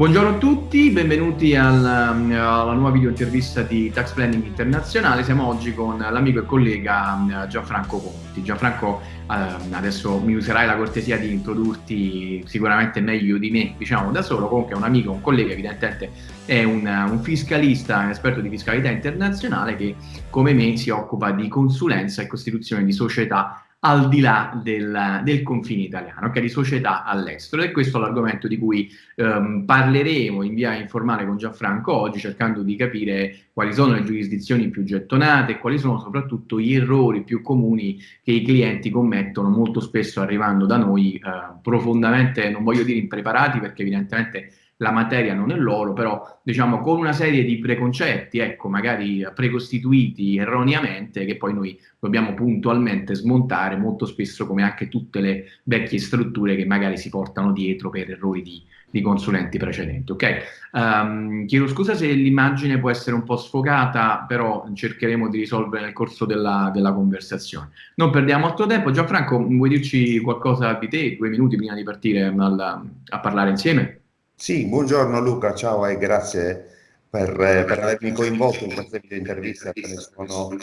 Buongiorno a tutti, benvenuti alla, alla, nuova video intervista di Tax Planning Internazionale. Siamo oggi con l'amico e collega Gianfranco Conti. Gianfranco, eh, adesso mi userai la cortesia di introdurti sicuramente meglio di me, diciamo da solo, comunque è un amico, un collega, evidentemente è un, un fiscalista, un esperto di fiscalità internazionale che come me si occupa di consulenza e costituzione di società al di là del, del confine italiano, okay? di società all'estero. E questo è l'argomento di cui ehm, parleremo in via informale con Gianfranco oggi, cercando di capire quali sono le giurisdizioni più gettonate e quali sono soprattutto gli errori più comuni che i clienti commettono molto spesso arrivando da noi eh, profondamente, non voglio dire impreparati perché evidentemente la materia non è loro, però diciamo con una serie di preconcetti, ecco, magari precostituiti erroneamente, che poi noi dobbiamo puntualmente smontare molto spesso come anche tutte le vecchie strutture che magari si portano dietro per errori di, di consulenti precedenti. Ok, um, chiedo scusa se l'immagine può essere un po' sfocata, però cercheremo di risolvere nel corso della, della conversazione. Non perdiamo altro tempo. Gianfranco, vuoi dirci qualcosa di te, due minuti prima di partire al, a parlare insieme? Sì, buongiorno Luca, ciao e grazie per, per avermi coinvolto in questa intervista, te ne sono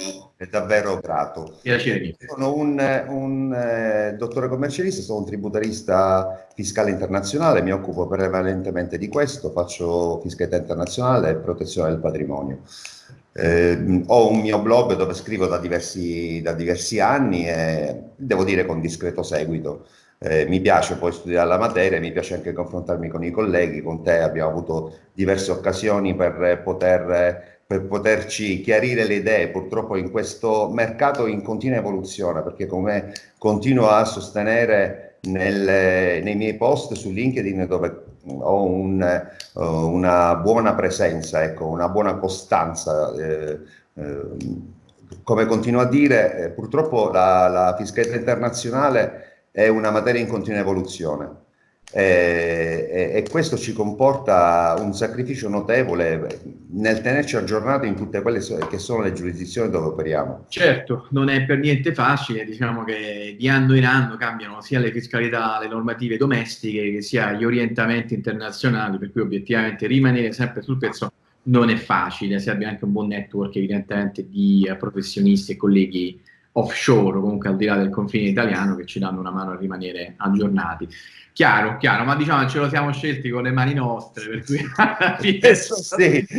davvero grato. Piacere. Sono un, un eh, dottore commercialista, sono un tributarista fiscale internazionale, mi occupo prevalentemente di questo, faccio fiscalità internazionale e protezione del patrimonio. Eh, ho un mio blog dove scrivo da diversi, da diversi anni e devo dire con discreto seguito. Eh, mi piace poi studiare la materia, mi piace anche confrontarmi con i colleghi, con te abbiamo avuto diverse occasioni per, poter, per poterci chiarire le idee, purtroppo in questo mercato in continua evoluzione, perché come continuo a sostenere nel, nei miei post su LinkedIn dove ho un, uh, una buona presenza, ecco, una buona costanza, eh, eh, come continuo a dire, eh, purtroppo la, la fiscalità internazionale è una materia in continua evoluzione. E, e, e, questo ci comporta un sacrificio notevole nel tenerci aggiornati in tutte quelle che sono le giurisdizioni dove operiamo. Certo, non è per niente facile, diciamo che di anno in anno cambiano sia le fiscalità, le normative domestiche, che sia gli orientamenti internazionali, per cui obiettivamente rimanere sempre sul pezzo non è facile, se abbiamo anche un buon network evidentemente di professionisti e colleghi offshore, comunque al di là del confine italiano, che ci danno una mano a rimanere aggiornati. Chiaro, chiaro, ma diciamo ce lo siamo scelti con le mani nostre, per cui sì.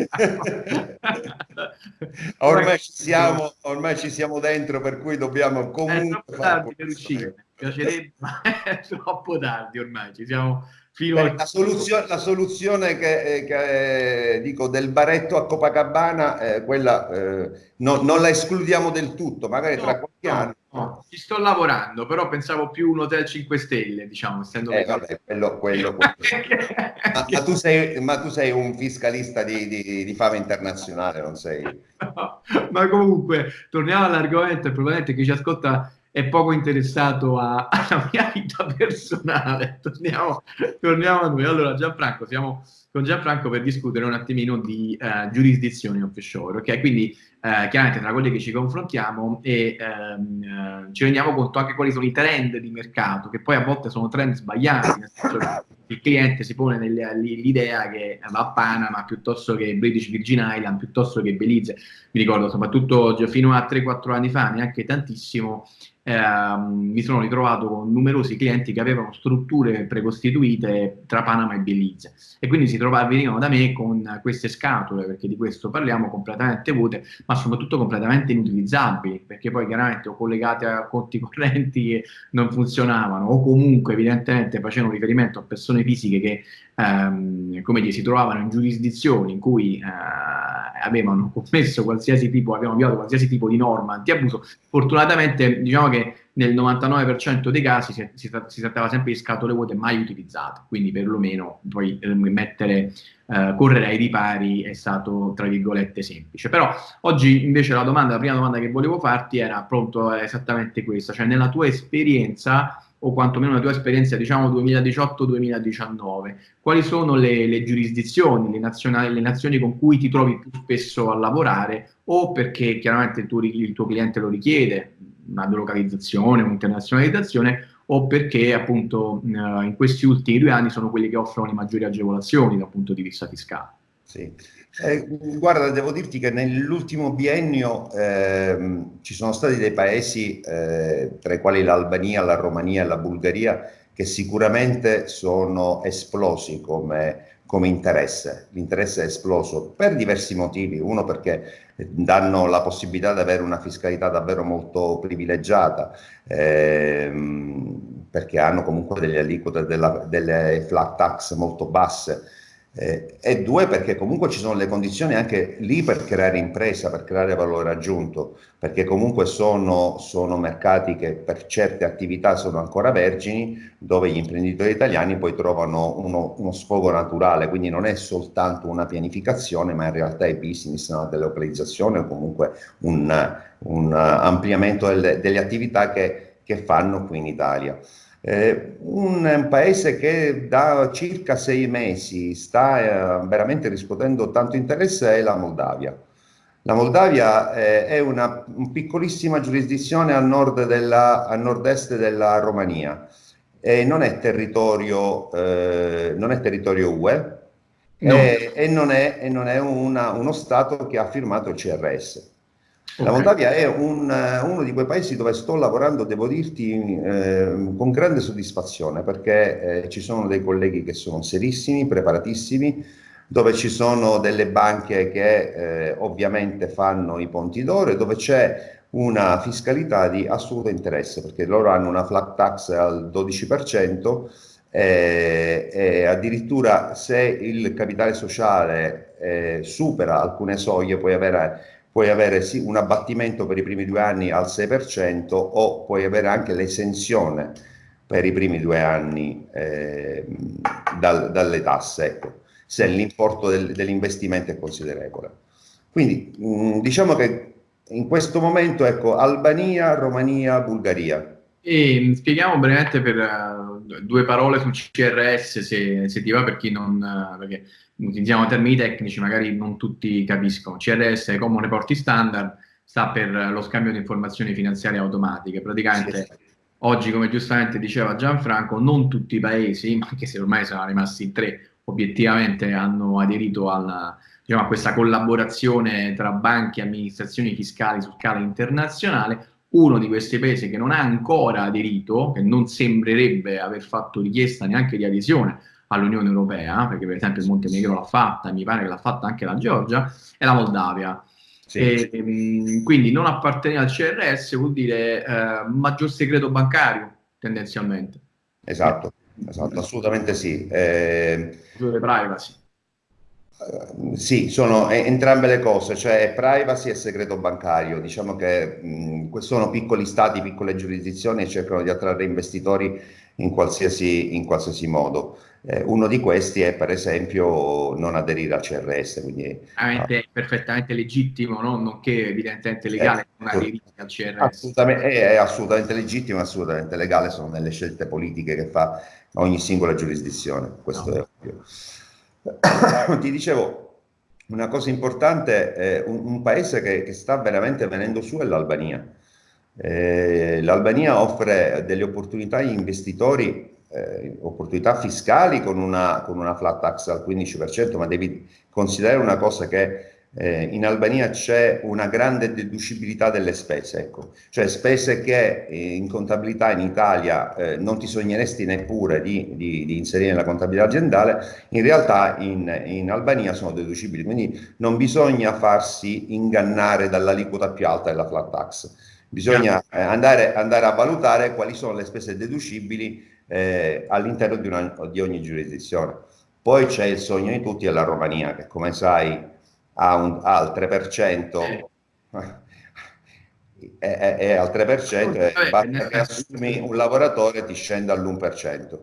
ormai, ci siamo, ormai ci siamo dentro, per cui dobbiamo comunque... È troppo tardi per uscire, piacerebbe, ma è troppo tardi ormai, ci siamo Beh, la, soluzione, la, soluzione, che, che eh, dico del baretto a Copacabana, eh, quella eh, no, non la escludiamo del tutto, magari no, tra qualche no, anno. No. Ci sto lavorando, però pensavo più un hotel 5 stelle, diciamo, essendo eh, vabbè, quello, quello, quello. ma, ma, tu sei, ma, tu sei, un fiscalista di, di, di fama internazionale, non sei? ma comunque, torniamo all'argomento, probabilmente chi ci ascolta è poco interessato a, alla mia vita personale. Torniamo, torniamo, a noi. Allora, Gianfranco, siamo con Gianfranco per discutere un attimino di uh, giurisdizioni offshore, ok? Quindi, uh, chiaramente tra quelle che ci confrontiamo e um, uh, ci rendiamo conto anche quali sono i trend di mercato, che poi a volte sono trend sbagliati, nel senso che il cliente si pone l'idea che va a Panama piuttosto che British Virgin Island, piuttosto che Belize. Mi ricordo soprattutto fino a 3-4 anni fa, neanche tantissimo, ehm, mi sono ritrovato con numerosi clienti che avevano strutture precostituite tra Panama e Belize e quindi si trovavano, venivano da me con queste scatole, perché di questo parliamo, completamente vuote, ma soprattutto completamente inutilizzabili, perché poi chiaramente o collegate a conti correnti non funzionavano o comunque evidentemente facevano riferimento a persone fisiche che ehm, dire, si trovavano in giurisdizioni in cui eh, avevano commesso qualsiasi tipo, avevano violato qualsiasi tipo di norma antiabuso, fortunatamente diciamo che nel 99% dei casi si, si, si, trattava sempre di scatole vuote mai utilizzate, quindi perlomeno poi eh, mettere, eh, correre ai ripari è stato tra virgolette semplice. Però oggi invece la domanda, la prima domanda che volevo farti era appunto esattamente questa, cioè nella tua esperienza o quantomeno la tua esperienza diciamo 2018-2019, quali sono le, le giurisdizioni, le, le nazioni con cui ti trovi più spesso a lavorare o perché chiaramente il tuo, il tuo cliente lo richiede, una delocalizzazione, un'internazionalizzazione, o perché appunto eh, in questi ultimi due anni sono quelli che offrono le maggiori agevolazioni dal punto di vista fiscale. Sì. Eh, guarda, devo dirti che nell'ultimo biennio eh, ci sono stati dei paesi, eh, tra i quali l'Albania, la Romania e la Bulgaria, che sicuramente sono esplosi come, come interesse. L'interesse è esploso per diversi motivi. Uno perché danno la possibilità di avere una fiscalità davvero molto privilegiata, ehm, perché hanno comunque delle aliquote, della, delle flat tax molto basse, eh, e due perché comunque ci sono le condizioni anche lì per creare impresa, per creare valore aggiunto, perché comunque sono, sono mercati che per certe attività sono ancora vergini, dove gli imprenditori italiani poi trovano uno, uno sfogo naturale, quindi non è soltanto una pianificazione, ma in realtà è business, una delocalizzazione o comunque un, un ampliamento delle, delle attività che, che fanno qui in Italia. Eh, un paese che da circa sei mesi sta eh, veramente riscuotendo tanto interesse è la Moldavia. La Moldavia eh, è una un piccolissima giurisdizione a nord della, a nord-est della Romania e non è territorio, eh, non è territorio UE no. e, e, non è, e non è una, uno Stato che ha firmato il CRS. La Moldavia è un, uno di quei paesi dove sto lavorando, devo dirti, eh, con grande soddisfazione perché eh, ci sono dei colleghi che sono serissimi, preparatissimi, dove ci sono delle banche che eh, ovviamente fanno i ponti d'oro e dove c'è una fiscalità di assoluto interesse perché loro hanno una flat tax al 12% eh, e addirittura se il capitale sociale eh, supera alcune soglie puoi avere puoi avere sì, un abbattimento per i primi due anni al 6% o puoi avere anche l'esenzione per i primi due anni eh, dal, dalle tasse, ecco, se l'importo del, dell'investimento è considerevole. Quindi mh, mm, diciamo che in questo momento, ecco, Albania, Romania, Bulgaria. E spieghiamo brevemente per uh, due parole sul CRS, se, se ti va, per chi non... Uh, perché utilizziamo termini tecnici, magari non tutti capiscono. CRS, Common Reporting Standard, sta per lo scambio di informazioni finanziarie automatiche. Praticamente sì. oggi, come giustamente diceva Gianfranco, non tutti i paesi, anche se ormai sono rimasti tre, obiettivamente hanno aderito alla, diciamo, a questa collaborazione tra banche e amministrazioni fiscali su scala internazionale. Uno di questi paesi che non ha ancora aderito, che non sembrerebbe aver fatto richiesta neanche di adesione, all'Unione Europea, perché per esempio il Montenegro l'ha fatta, mi pare che l'ha fatta anche la Georgia, è la Moldavia. Sì. E, ehm, quindi non appartenere al CRS vuol dire eh, maggior segreto bancario, tendenzialmente. Esatto, esatto assolutamente sì. Eh, privacy. Sì, sono entrambe le cose, cioè privacy e segreto bancario. Diciamo che mh, sono piccoli stati, piccole giurisdizioni e cercano di attrarre investitori in qualsiasi, in qualsiasi modo. Eh, uno di questi è per esempio non aderire al CRS. Quindi, ah, è perfettamente legittimo, no? nonché evidentemente legale non aderire al CRS. Assolutamente, è, è assolutamente legittimo, assolutamente legale, sono delle scelte politiche che fa ogni singola giurisdizione, questo no. è ovvio. Ti dicevo, una cosa importante, eh, un, un, paese che, che, sta veramente venendo su è l'Albania. Eh, L'Albania offre delle opportunità agli investitori eh, opportunità fiscali con una, con una, flat tax al 15%, ma devi considerare una cosa che eh, in Albania c'è una grande deducibilità delle spese, ecco. cioè spese che eh, in contabilità in Italia eh, non ti sogneresti neppure di, di, di, inserire nella contabilità aziendale, in realtà in, in, Albania sono deducibili, quindi non bisogna farsi ingannare dall'aliquota più alta della flat tax, bisogna eh, andare, andare a valutare quali sono le spese deducibili eh, all'interno di, di, ogni giurisdizione. Poi c'è il sogno di tutti, è la Romania, che come sai ha, un, ha il 3%, è, è, è, al 3% e basta che assumi un lavoratore ti scende all'1%.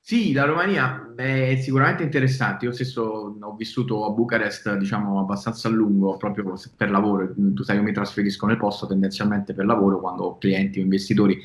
Sì, la Romania è sicuramente interessante. Io stesso ho vissuto a Bucarest, diciamo, abbastanza a lungo, proprio per lavoro. Tu sai, io mi trasferisco nel posto tendenzialmente per lavoro quando ho clienti o investitori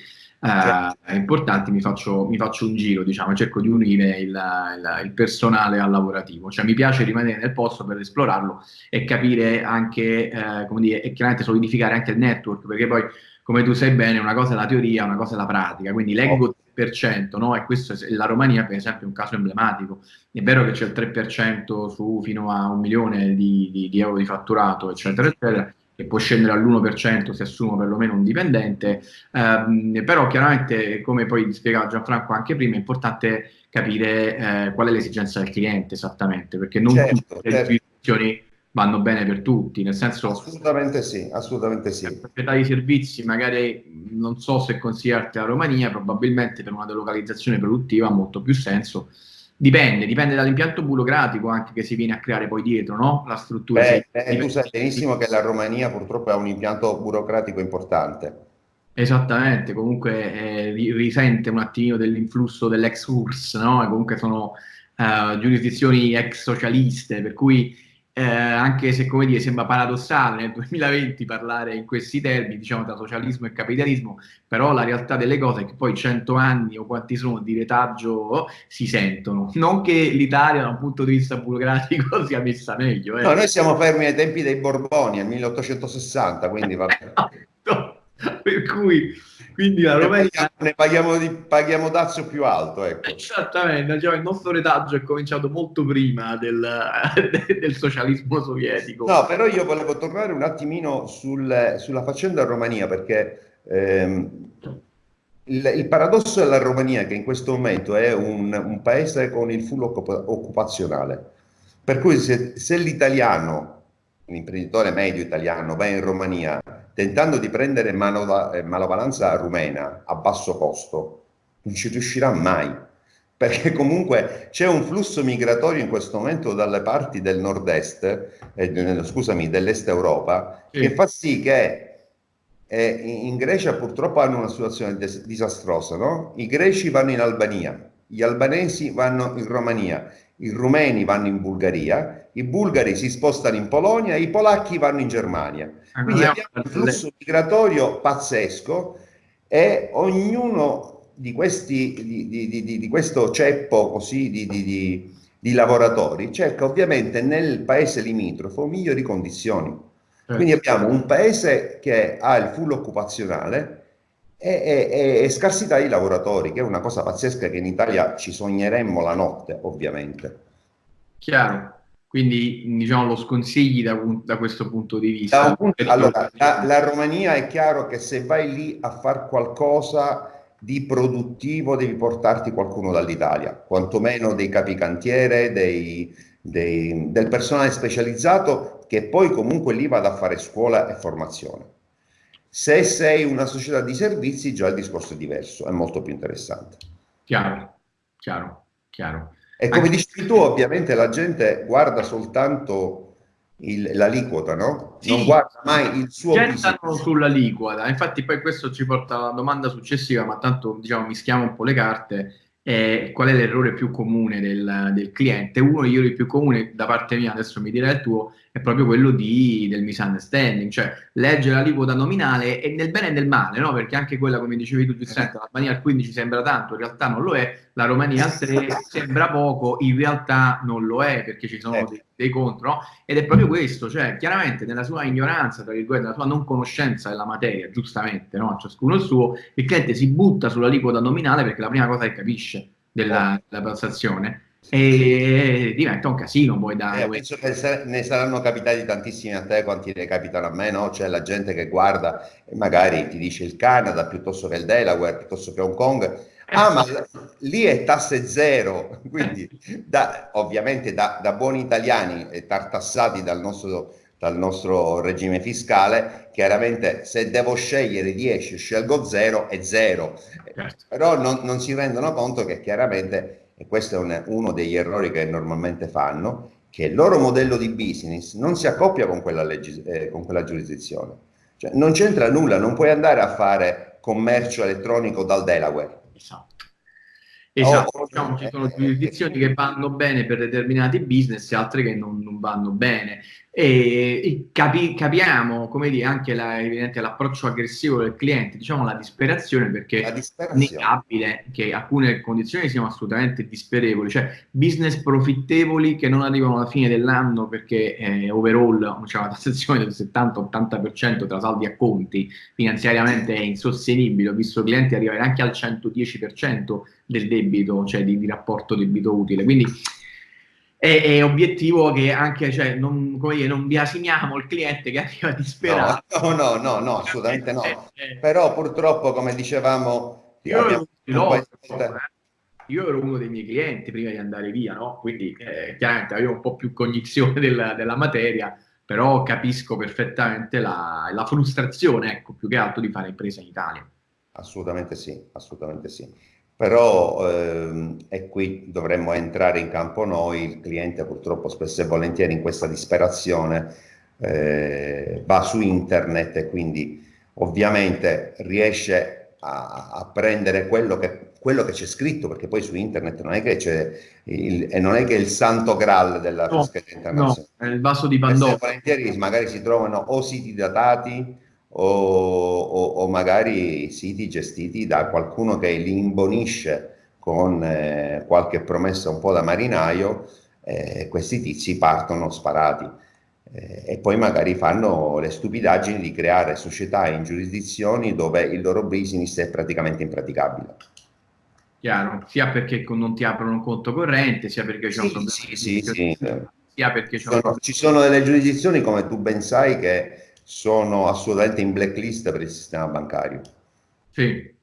eh, importanti, mi faccio, mi faccio, un giro, diciamo, cerco di unire il, il, il, personale al lavorativo, cioè mi piace rimanere nel posto per esplorarlo e capire anche, eh, come dire, e chiaramente solidificare anche il network, perché poi come tu sai bene, una cosa è la teoria, una cosa è la pratica, quindi leggo 3%, no? e questo è, la Romania per esempio è un caso emblematico, è vero che c'è il 3% su fino a un milione di, di, di euro di fatturato, eccetera, eccetera, che può scendere all'1% se assumo perlomeno un dipendente, ehm, però chiaramente, come poi spiegava Gianfranco anche prima, è importante capire eh, qual è l'esigenza del cliente esattamente, perché non certo, tutte le certo vanno bene per tutti, nel senso... Assolutamente sì, assolutamente sì. Per proprietà di servizi, magari non so se consigliarti la Romania, probabilmente per una delocalizzazione produttiva ha molto più senso. Dipende, dipende dall'impianto burocratico anche che si viene a creare poi dietro, no? La struttura. Beh, eh, tu sai benissimo che la Romania purtroppo ha un impianto burocratico importante. Esattamente, comunque eh, risente un attimino dell'influsso dell'ex URSS, no? E comunque sono uh, giurisdizioni ex socialiste, per cui eh, anche se come dire sembra paradossale nel 2020 parlare in questi termini, diciamo tra socialismo e capitalismo, però la realtà delle cose è che poi 100 anni o quanti sono di retaggio si sentono. Non che l'Italia da un punto di vista burocratico sia messa meglio. Eh. No, noi siamo fermi ai tempi dei Borboni, al 1860, quindi va bene. Per cui quindi la Romania... Ne paghiamo, di, paghiamo dazio più alto, ecco. Esattamente, cioè, il nostro retaggio è cominciato molto prima del, del, socialismo sovietico. No, però io volevo tornare un attimino sul, sulla faccenda Romania, perché ehm, il, il, paradosso della Romania che in questo momento è un, un paese con il full occupazionale, per cui se, se l'italiano, un imprenditore medio italiano, va in Romania tentando di prendere manova, eh, manovalanza rumena a basso costo, non ci riuscirà mai, perché comunque c'è un flusso migratorio in questo momento dalle parti del nord-est, eh, scusami, dell'est Europa, sì. che fa sì che eh, in Grecia purtroppo hanno una situazione disastrosa, no? I greci vanno in Albania, gli albanesi vanno in Romania, i rumeni vanno in Bulgaria, i bulgari si spostano in Polonia, i polacchi vanno in Germania. Quindi abbiamo un flusso migratorio pazzesco e ognuno di, questi, di, di, di, di questo ceppo così di, lavoratori cerca ovviamente nel paese limitrofo migliori condizioni. Certo. Quindi abbiamo un paese che ha il full occupazionale e, e, e, scarsità di lavoratori, che è una cosa pazzesca che in Italia ci sogneremmo la notte, ovviamente. Chiaro. Quindi diciamo lo sconsigli da, da questo punto di vista. Punto, allora, la, la, Romania è chiaro che se vai lì a fare qualcosa di produttivo devi portarti qualcuno dall'Italia, quantomeno dei capicantiere, dei, dei, del personale specializzato che poi comunque lì vada a fare scuola e formazione. Se sei una società di servizi già il discorso è diverso, è molto più interessante. Chiaro, chiaro, chiaro. E come Anche... dici tu, ovviamente la gente guarda soltanto l'aliquota, no? Sì, non guarda mai il suo business. sull'aliquota. Infatti poi questo ci porta alla domanda successiva, ma tanto diciamo mischiamo un po' le carte. Eh, qual è l'errore più comune del, del cliente? Uno degli errori più comuni da parte mia, adesso mi direi il tuo, è proprio quello di, del misunderstanding, cioè leggere l'aliquota nominale e nel bene e nel male, no? perché anche quella, come dicevi tu giustamente, la Romania al 15 sembra tanto, in realtà non lo è, la Romania al 3 sembra poco, in realtà non lo è, perché ci sono dei, dei contro, no? ed è proprio questo, cioè chiaramente nella sua ignoranza, tra virgolette, nella sua non conoscenza della materia, giustamente, no? ciascuno il suo, il cliente si butta sull'aliquota nominale perché è la prima cosa che capisce della, della transazione e diventa un casino poi da eh, penso che ne saranno capitati tantissimi a te quanti ne capitano a me no? c'è la gente che guarda e magari ti dice il Canada piuttosto che il Delaware piuttosto che Hong Kong eh, ah ma lì è tasse zero quindi da, ovviamente da, da, buoni italiani tartassati dal nostro, dal nostro regime fiscale chiaramente se devo scegliere 10 scelgo zero è zero certo. però non, non si rendono conto che chiaramente e questo è un, uno degli errori che normalmente fanno, che il loro modello di business non si accoppia con quella, eh, con quella giurisdizione. Cioè, non c'entra nulla, non puoi andare a fare commercio elettronico dal Delaware. Esatto. Esatto, oh, ci sono giurisdizioni che vanno bene per determinati business e altre che non, non vanno bene. E capi, capiamo, come dire, anche la, l'approccio aggressivo del cliente, diciamo la disperazione, perché la disperazione. è innegabile che alcune condizioni siano assolutamente disperevoli, cioè business profittevoli che non arrivano alla fine dell'anno perché eh, overall c'è una tassazione del 70-80% tra saldi e conti, finanziariamente è insostenibile, ho visto clienti arrivare anche al 110% del debito, cioè di, di rapporto debito utile, quindi è, è obiettivo che anche, cioè, non, come non biasimiamo il cliente che arriva disperato. No, no, no, no, assolutamente no. Però purtroppo, come dicevamo... Io ero, pilota, eh. io ero, uno dei miei clienti prima di andare via, no? Quindi eh, chiaramente avevo un po' più cognizione della, della materia, però capisco perfettamente la, la frustrazione, ecco, più che altro di fare impresa in Italia. Assolutamente sì, assolutamente sì però ehm, e qui dovremmo entrare in campo noi, il cliente purtroppo spesso e volentieri in questa disperazione eh, va su internet e quindi ovviamente riesce a, a prendere quello che, quello che c'è scritto, perché poi su internet non è che c'è il, e non è che il santo graal della no, fiscalità internazionale. No, è il vaso di Pandora. Volentieri magari si trovano o siti datati o, o, o, magari siti gestiti da qualcuno che li imbonisce con eh, qualche promessa un po' da marinaio, eh, questi tizi partono sparati eh, e poi magari fanno le stupidaggini di creare società in giurisdizioni dove il loro business è praticamente impraticabile. Chiaro, sia perché non ti aprono un conto corrente, sia perché c'è sì, un problema. Sì, sì, sì. Sia perché c'è un... Ci sono delle giurisdizioni, come tu ben sai, che sono assolutamente in blacklist per il sistema bancario. Sì,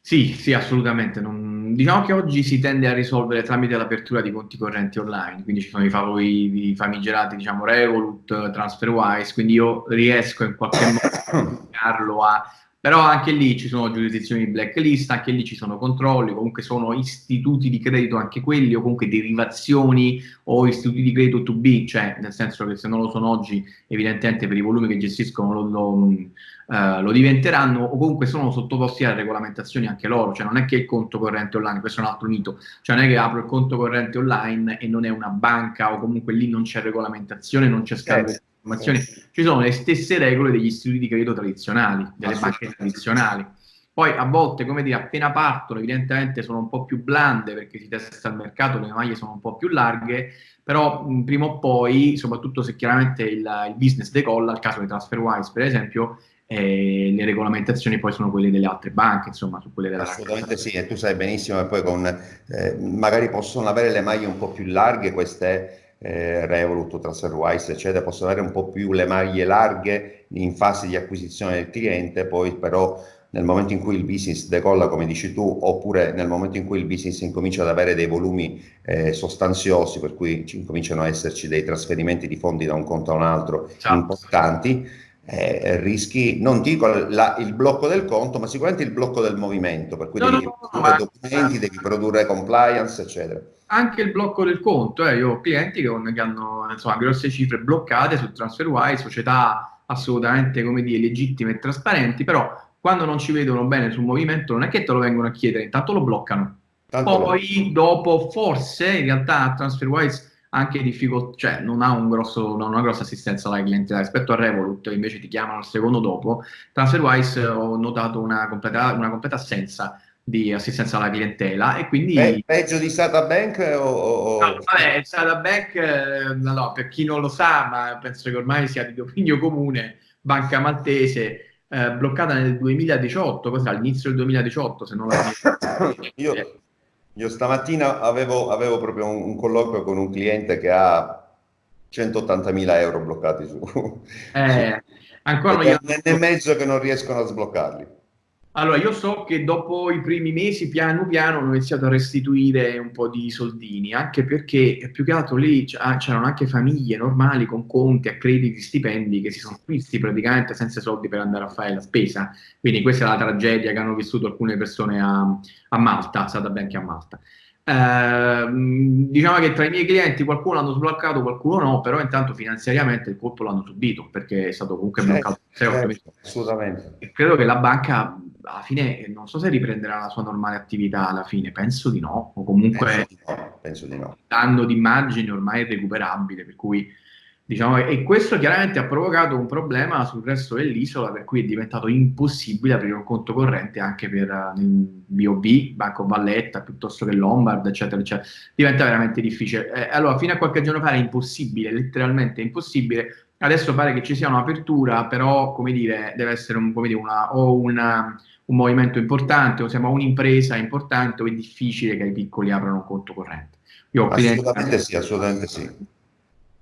sì, sì assolutamente. Non... Diciamo che oggi si tende a risolvere tramite l'apertura di conti correnti online, quindi ci sono i, favori, famigerati, diciamo, Revolut, TransferWise, quindi io riesco in qualche modo a però anche lì ci sono giurisdizioni di blacklist, anche lì ci sono controlli, comunque sono istituti di credito anche quelli, o comunque derivazioni o istituti di credito to be, cioè nel senso che se non lo sono oggi, evidentemente per i volumi che gestiscono lo, lo, uh, lo diventeranno, o comunque sono sottoposti a regolamentazioni anche loro, cioè non è che il conto corrente online, questo è un altro mito, cioè non è che apro il conto corrente online e non è una banca, o comunque lì non c'è regolamentazione, non c'è scambio. Eh informazioni, ci sono le stesse regole degli istituti di credito tradizionali, delle banche tradizionali. Poi a volte, come dire, appena partono, evidentemente sono un po' più blande perché si testa il mercato, le maglie sono un po' più larghe, però mh, prima o poi, soprattutto se chiaramente il, il business decolla, il caso di TransferWise per esempio, eh, le regolamentazioni poi sono quelle delle altre banche, insomma, su quelle della Assolutamente sì, e tu sai benissimo che poi con, eh, magari possono avere le maglie un po' più larghe queste eh, Revolut, TransferWise, eccetera, possono avere un po' più le maglie larghe in fase di acquisizione del cliente, poi però nel momento in cui il business decolla, come dici tu, oppure nel momento in cui il business incomincia ad avere dei volumi eh, sostanziosi, per cui incominciano ad esserci dei trasferimenti di fondi da un conto a un altro esatto. importanti, eh, rischi, non dico la, il blocco del conto, ma sicuramente il blocco del movimento, per cui no, devi no, produrre no, documenti, devi produrre compliance, eccetera anche il blocco del conto, eh, io ho clienti che, che hanno insomma, grosse cifre bloccate su TransferWise, società assolutamente come dire, legittime e trasparenti, però quando non ci vedono bene sul movimento non è che te lo vengono a chiedere, intanto lo bloccano. Tanto Poi lo... dopo forse in realtà TransferWise anche difficoltà, cioè non ha un grosso, non una grossa assistenza alla clientela rispetto a Revolut, che invece ti chiamano il secondo dopo. TransferWise ho notato una completa, una completa assenza di assistenza alla clientela e quindi... Pe peggio di Sata Bank o... No, vabbè, Sata Bank, eh, no, per chi non lo sa, ma penso che ormai sia di dominio comune, banca maltese, eh, bloccata nel 2018, cos'era, all'inizio del 2018, se non la io, io stamattina avevo, avevo proprio un, un, colloquio con un cliente che ha 180.000 euro bloccati su... Eh, ancora gli... nel mezzo che non riescono a sbloccarli. Allora, io so che dopo i primi mesi, piano piano, hanno iniziato a restituire un po' di soldini, anche perché più che altro lì ah, c'erano anche famiglie normali con conti, accrediti, stipendi che si sono visti praticamente senza soldi per andare a fare la spesa. Quindi questa è la tragedia che hanno vissuto alcune persone a, a Malta, stata che a Malta. Eh, diciamo che tra i miei clienti qualcuno l'hanno sbloccato, qualcuno no, però intanto finanziariamente il colpo l'hanno subito perché è stato comunque bloccato. Certo, assolutamente. E credo che la banca alla fine non so se riprenderà la sua normale attività alla fine, penso di no, o comunque penso di no, di no. d'immagine ormai irrecuperabile, per cui Diciamo, e questo chiaramente ha provocato un problema sul resto dell'isola, per cui è diventato impossibile aprire un conto corrente anche per BOB, eh, Banco Valletta, piuttosto che Lombard, eccetera, eccetera. Diventa veramente difficile. Eh, allora, fino a qualche giorno fa era impossibile, letteralmente impossibile. Adesso pare che ci sia un'apertura, però, come dire, deve essere un, dire, una, o una, un movimento importante, o siamo un'impresa importante, o è difficile che i piccoli aprano un conto corrente. Io assolutamente sì, assolutamente sì.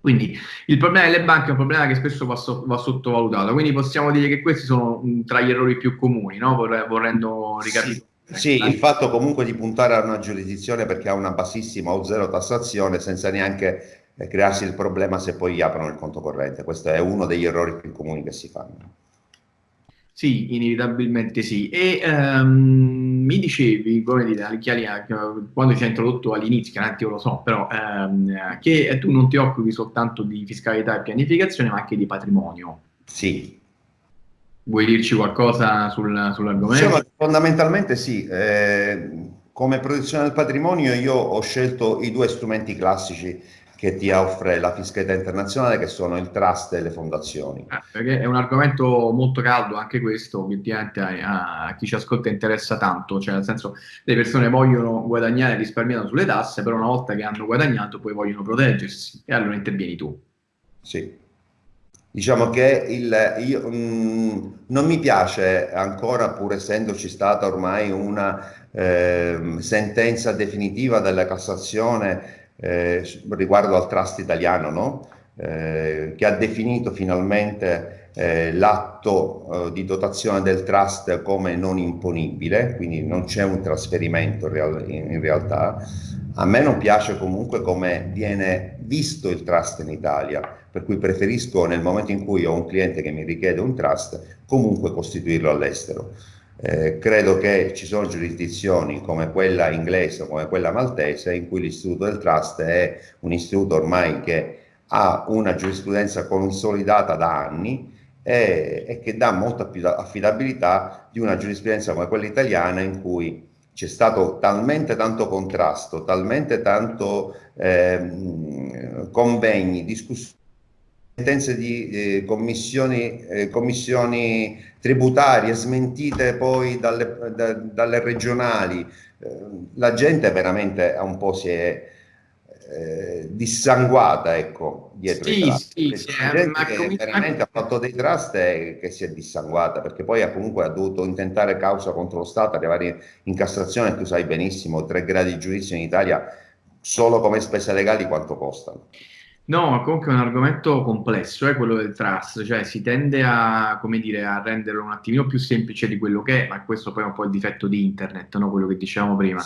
Quindi il problema delle banche è un problema che spesso va, so, va sottovalutato, quindi possiamo dire che questi sono mh, tra gli errori più comuni, no? Vorrendo ricapitolare. Sì, sì, il fatto comunque di puntare a una giurisdizione perché ha una bassissima o zero tassazione senza neanche eh, crearsi il problema se poi aprono il conto corrente. Questo è uno degli errori più comuni che si fanno. Sì, inevitabilmente sì. E um, mi dicevi, come dire, quando ci hai introdotto all'inizio, chiaramente io lo so, però um, che tu non ti occupi soltanto di fiscalità e pianificazione, ma anche di patrimonio. Sì. Vuoi dirci qualcosa sul, sull'argomento? Diciamo, fondamentalmente sì. Eh, come protezione del patrimonio io ho scelto i due strumenti classici che ti offre la fiscalità internazionale, che sono il trust e le fondazioni. Ah, perché è un argomento molto caldo anche questo, obiettivamente a, a, chi ci ascolta interessa tanto, cioè nel senso le persone vogliono guadagnare risparmiando sulle tasse, però una volta che hanno guadagnato poi vogliono proteggersi e allora intervieni tu. Sì. Diciamo che il, io, mh, mm, non mi piace ancora, pur essendoci stata ormai una eh, sentenza definitiva della Cassazione eh, riguardo al trust italiano, no? eh, che ha definito finalmente eh, l'atto eh, di dotazione del trust come non imponibile, quindi non c'è un trasferimento in realtà. A me non piace comunque come viene visto il trust in Italia, per cui preferisco nel momento in cui ho un cliente che mi richiede un trust, comunque costituirlo all'estero. Eh, credo che ci sono giurisdizioni come quella inglese o come quella maltese in cui l'istituto del trust è un istituto ormai che ha una giurisprudenza consolidata da anni e, e che dà molta più affidabilità di una giurisprudenza come quella italiana in cui c'è stato talmente tanto contrasto, talmente tanto eh, convegni, discussioni sentenze di eh, commissioni, eh, commissioni, tributarie smentite poi dalle, da, dalle regionali. Eh, la gente veramente un po' si è eh, dissanguata ecco, dietro sì, i trust. Sì, sì, gente che veramente ha fatto dei trust e che si è dissanguata perché poi ha comunque ha dovuto intentare causa contro lo Stato, arrivare in Cassazione, tu sai benissimo, tre gradi di giudizio in Italia solo come spese legali quanto costano. No, comunque è un argomento complesso, eh, quello del trust, cioè si tende a, come dire, a renderlo un attimino più semplice di quello che è, ma questo poi è un po' il difetto di internet, no? quello che dicevamo prima.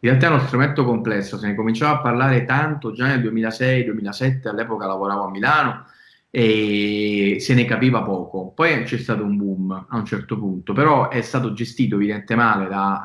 In realtà è uno strumento complesso, se ne cominciava a parlare tanto già nel 2006-2007, all'epoca lavoravo a Milano e se ne capiva poco. Poi c'è stato un boom a un certo punto, però è stato gestito evidentemente male da...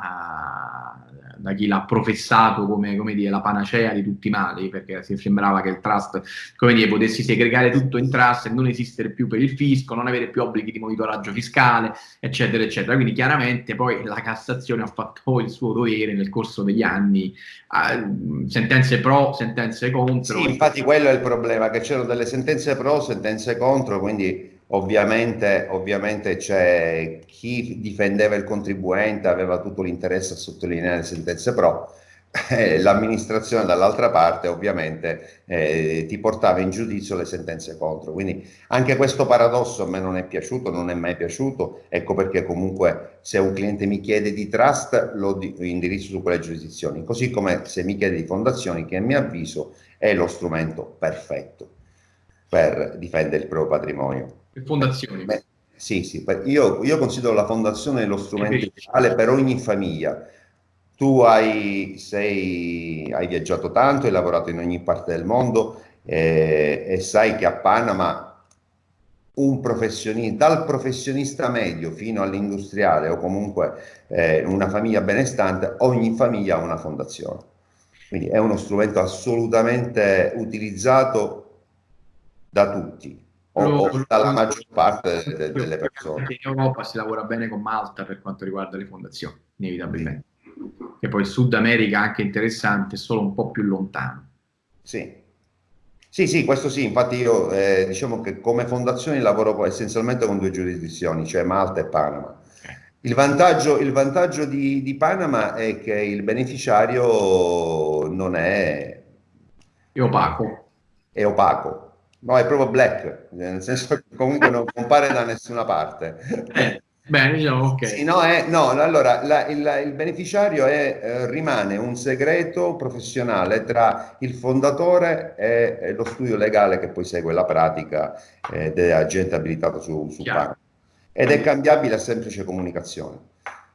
Da chi l'ha professato come, come dire, la panacea di tutti i mali, perché sembrava che il trust come dire, potessi segregare tutto in trust e non esistere più per il fisco, non avere più obblighi di monitoraggio fiscale, eccetera, eccetera. Quindi chiaramente poi la Cassazione ha fatto il suo dovere nel corso degli anni, eh, sentenze pro, sentenze contro. Sì, infatti quello è il problema, che c'erano delle sentenze pro, sentenze contro, quindi Ovviamente, ovviamente c'è chi difendeva il contribuente, aveva tutto l'interesse a sottolineare le sentenze pro, eh, l'amministrazione dall'altra parte ovviamente eh, ti portava in giudizio le sentenze contro. Quindi anche questo paradosso a me non è piaciuto, non è mai piaciuto, ecco perché comunque se un cliente mi chiede di trust lo indirizzo su quelle giurisdizioni, così come se mi chiede di fondazioni che a mio avviso è lo strumento perfetto per difendere il proprio patrimonio. Le fondazioni. Beh, sì, sì, io, io, considero la fondazione lo strumento ideale per ogni famiglia. Tu hai, sei, hai, viaggiato tanto, hai lavorato in ogni parte del mondo eh, e sai che a Panama un professionista, dal professionista medio fino all'industriale o comunque eh, una famiglia benestante, ogni famiglia ha una fondazione. Quindi è uno strumento assolutamente utilizzato da tutti o, o dalla maggior parte de, de, delle persone. In Europa si lavora bene con Malta per quanto riguarda le fondazioni, inevitabilmente. E poi il Sud America anche interessante, solo un po' più lontano. Sì. Sì, sì, questo sì, infatti io eh, diciamo che come fondazione lavoro essenzialmente con due giurisdizioni, cioè Malta e Panama. Il vantaggio, il vantaggio di, di, Panama è che il beneficiario non è... È opaco. È opaco. No, è proprio black, nel senso che comunque non compare da nessuna parte. Eh. Bene, diciamo, ok. Sì, no, è, no, allora la, il, il, beneficiario è, eh, rimane un segreto professionale tra il fondatore e, e, lo studio legale che poi segue la pratica eh, dell'agente abilitato su, su PAN. Ed è cambiabile a semplice comunicazione.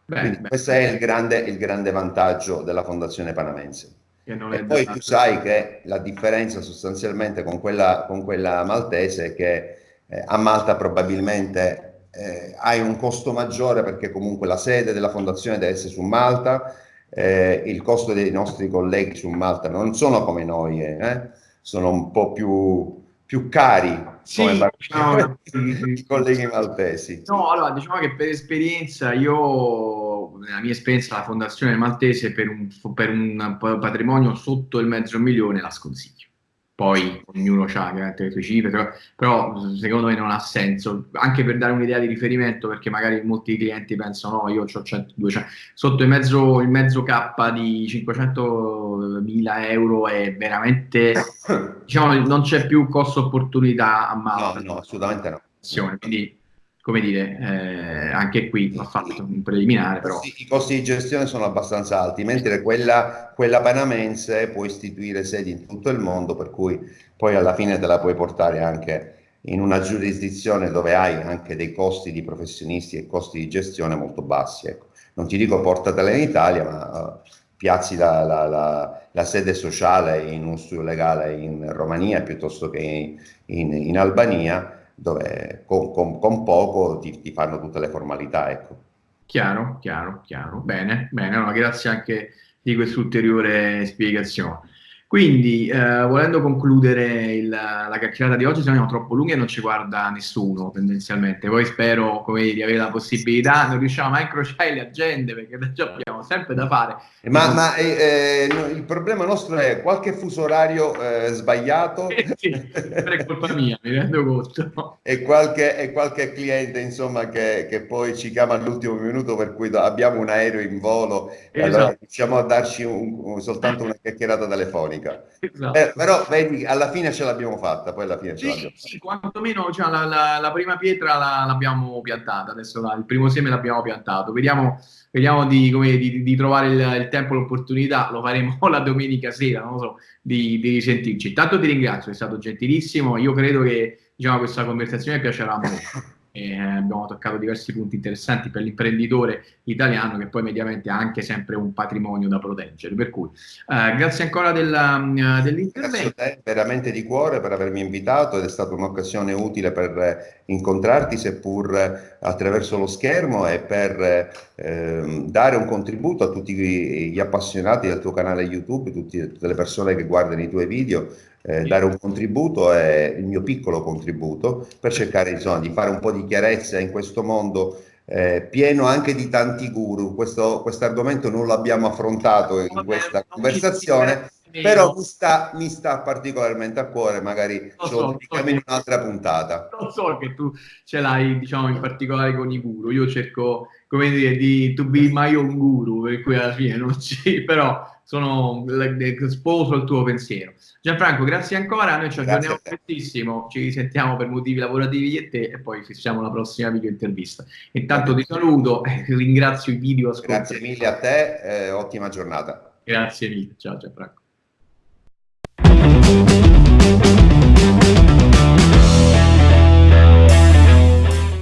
Beh, Quindi beh, questo beh. è il grande, il grande, vantaggio della Fondazione Panamense. E poi tu sai che la differenza sostanzialmente con quella, con quella maltese è che eh, a Malta probabilmente eh, hai un costo maggiore perché comunque la sede della fondazione deve essere su Malta, eh, il costo dei nostri colleghi su Malta non sono come noi, eh, sono un po' più, più cari sì, come no, i colleghi maltesi. No, allora diciamo che per esperienza io, nella mia esperienza la fondazione maltese per un, per un patrimonio sotto il mezzo milione la sconsiglio poi ognuno ha le sue cifre, però, però, secondo me non ha senso, anche per dare un'idea di riferimento, perché magari molti clienti pensano no, io ho 100, 200, sotto il mezzo, il mezzo K di 500 mila euro è veramente, diciamo, non c'è più costo opportunità a mano. No, no, assolutamente no. Quindi come dire, eh, anche qui va fatto un preliminare. Però. I costi di gestione sono abbastanza alti, mentre quella, quella panamense può istituire sedi in tutto il mondo, per cui poi alla fine te la puoi portare anche in una giurisdizione dove hai anche dei costi di professionisti e costi di gestione molto bassi. Ecco. Non ti dico portatela in Italia, ma uh, piazzi la, la, la, la, sede sociale in un studio legale in Romania piuttosto che in, in, in Albania dove con, con, con poco ti, ti, fanno tutte le formalità. Ecco. Chiaro, chiaro, chiaro. Bene, bene. Allora, grazie anche di questa ulteriore spiegazione. Quindi, eh, volendo concludere il, la chiacchierata di oggi, siamo troppo lunghi e non ci guarda nessuno tendenzialmente. Poi spero come, di avere la possibilità, non riusciamo a incrociare le agende perché già abbiamo sempre da fare. Ma, ma eh, no, il problema nostro è qualche fuso orario eh, sbagliato. Eh sì, è colpa mia, mi rendo conto. E qualche, e qualche cliente insomma che, che, poi ci chiama all'ultimo minuto per cui abbiamo un aereo in volo esatto. e allora esatto. riusciamo a darci un, un, soltanto una chiacchierata telefonica economica. Esatto. Eh, però vedi, alla fine ce l'abbiamo fatta, poi alla fine sì, ce l'abbiamo sì, quantomeno cioè, la, la, la, prima pietra la, l'abbiamo piantata, adesso il primo seme l'abbiamo piantato, vediamo, vediamo di, come, di, di, trovare il, il tempo e l'opportunità, lo faremo la domenica sera, non so, di, di risentirci. Intanto ti ringrazio, è stato gentilissimo, io credo che diciamo, questa conversazione piacerà molto eh, abbiamo toccato diversi punti interessanti per l'imprenditore italiano che poi mediamente ha anche sempre un patrimonio da proteggere. Per cui eh, grazie ancora della, uh, dell'intervento. Grazie veramente di cuore per avermi invitato ed è stata un'occasione utile per incontrarti seppur attraverso lo schermo e per eh, dare un contributo a tutti gli appassionati del tuo canale YouTube, tutti, tutte le persone che guardano i tuoi video eh, dare un contributo, è il mio piccolo contributo, per cercare insomma, di fare un po' di chiarezza in questo mondo eh, pieno anche di tanti guru. Questo argomento non l'abbiamo affrontato in questa conversazione, però mi sta, mi sta, particolarmente a cuore, magari lo, so, lo in un'altra puntata. Lo so che tu ce l'hai, diciamo, in particolare con i guru. Io cerco, come dire, di to be my own guru, per cui alla fine non ci... però sono sposo il tuo pensiero. Gianfranco, grazie ancora, noi ci aggiorniamo prestissimo, ci risentiamo per motivi lavorativi e te e poi fissiamo la prossima video intervista. Intanto ti saluto, ringrazio i video ascoltatori. Grazie mille a te, eh, ottima giornata. Grazie mille, ciao Gianfranco.